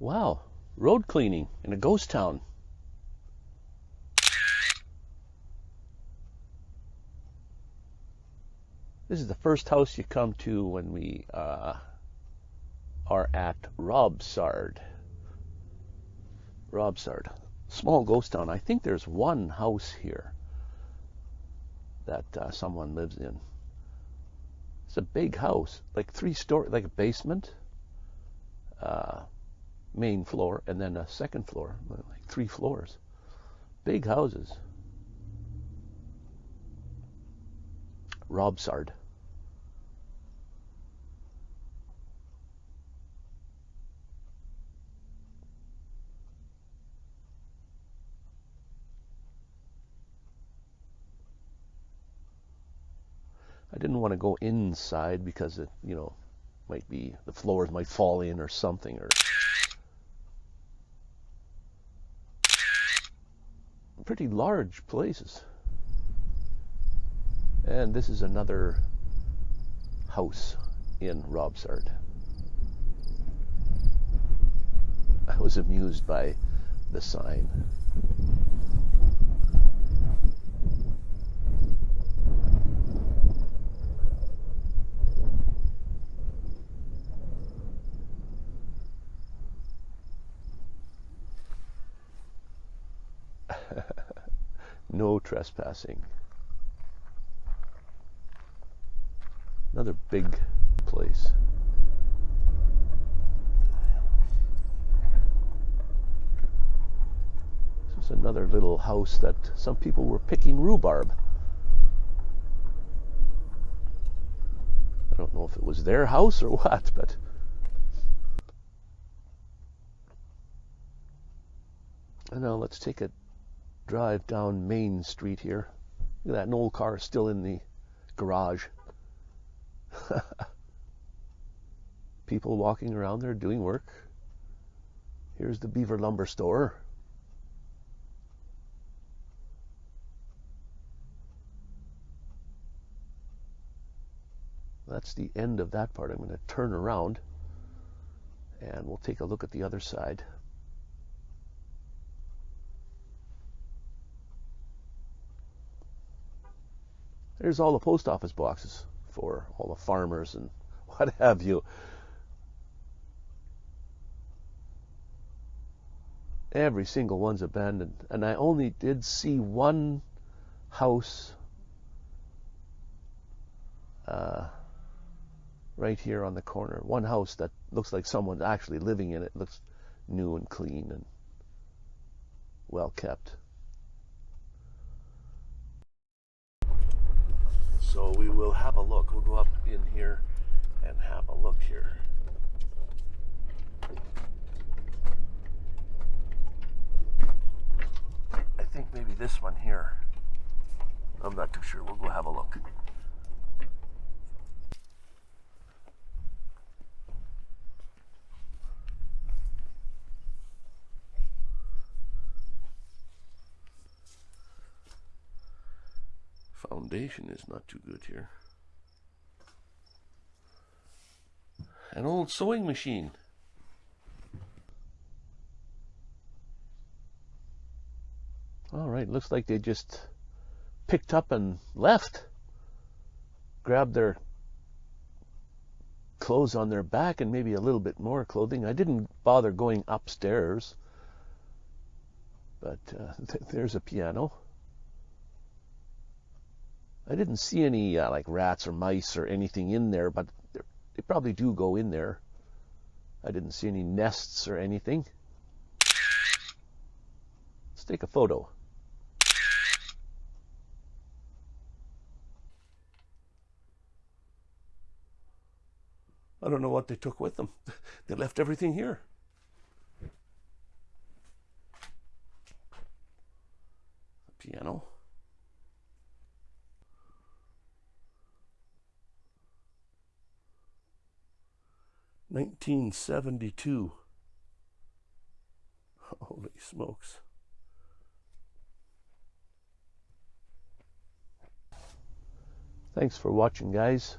Wow, road cleaning in a ghost town. This is the first house you come to when we uh, are at Robsart. Robsart, small ghost town. I think there's one house here that uh, someone lives in. It's a big house, like three story, like a basement, uh, main floor, and then a second floor, like three floors. Big houses. Robsart. I didn't want to go inside because it, you know, might be the floors might fall in or something or pretty large places. And this is another house in Robsart. I was amused by the sign. no trespassing. Another big place. This is another little house that some people were picking rhubarb. I don't know if it was their house or what, but and now let's take a drive down Main Street here. Look at that, an old car still in the garage. People walking around there doing work. Here's the Beaver Lumber Store. That's the end of that part. I'm going to turn around and we'll take a look at the other side. There's all the post office boxes for all the farmers and what have you. Every single one's abandoned. And I only did see one house uh, right here on the corner. One house that looks like someone's actually living in it. Looks new and clean and well kept. Have a look. We'll go up in here and have a look here. I think maybe this one here. I'm not too sure. We'll go have a look. Foundation is not too good here. An old sewing machine. All right, looks like they just picked up and left. Grabbed their clothes on their back and maybe a little bit more clothing. I didn't bother going upstairs, but uh, th there's a piano. I didn't see any uh, like rats or mice or anything in there, but they probably do go in there. I didn't see any nests or anything. Let's take a photo. I don't know what they took with them. they left everything here. piano. 1972. Holy smokes. Thanks for watching, guys.